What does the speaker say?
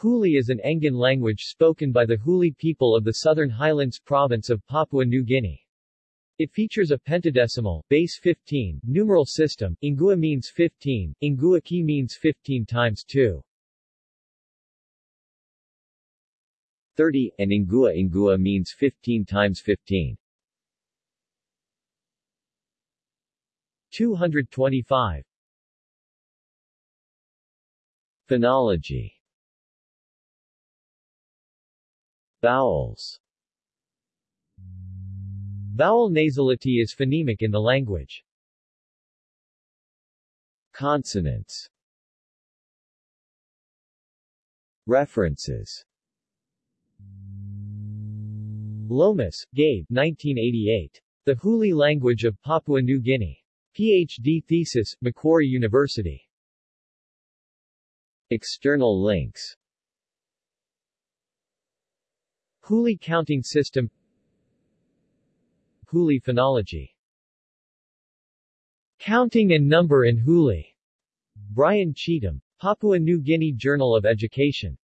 Huli is an Engan language spoken by the Huli people of the Southern Highlands province of Papua New Guinea. It features a pentadecimal, base 15, numeral system, Ingua means 15, Ingua ki means 15 times 2. 30, and Ingua Ingua means 15 times 15. 225 Phonology Vowels Vowel nasality is phonemic in the language. Consonants References Lomas, Gabe 1988. The Huli Language of Papua New Guinea. Ph.D. thesis, Macquarie University. External links Huli counting system. Huli phonology. Counting and number in Huli Brian Cheetham. Papua New Guinea Journal of Education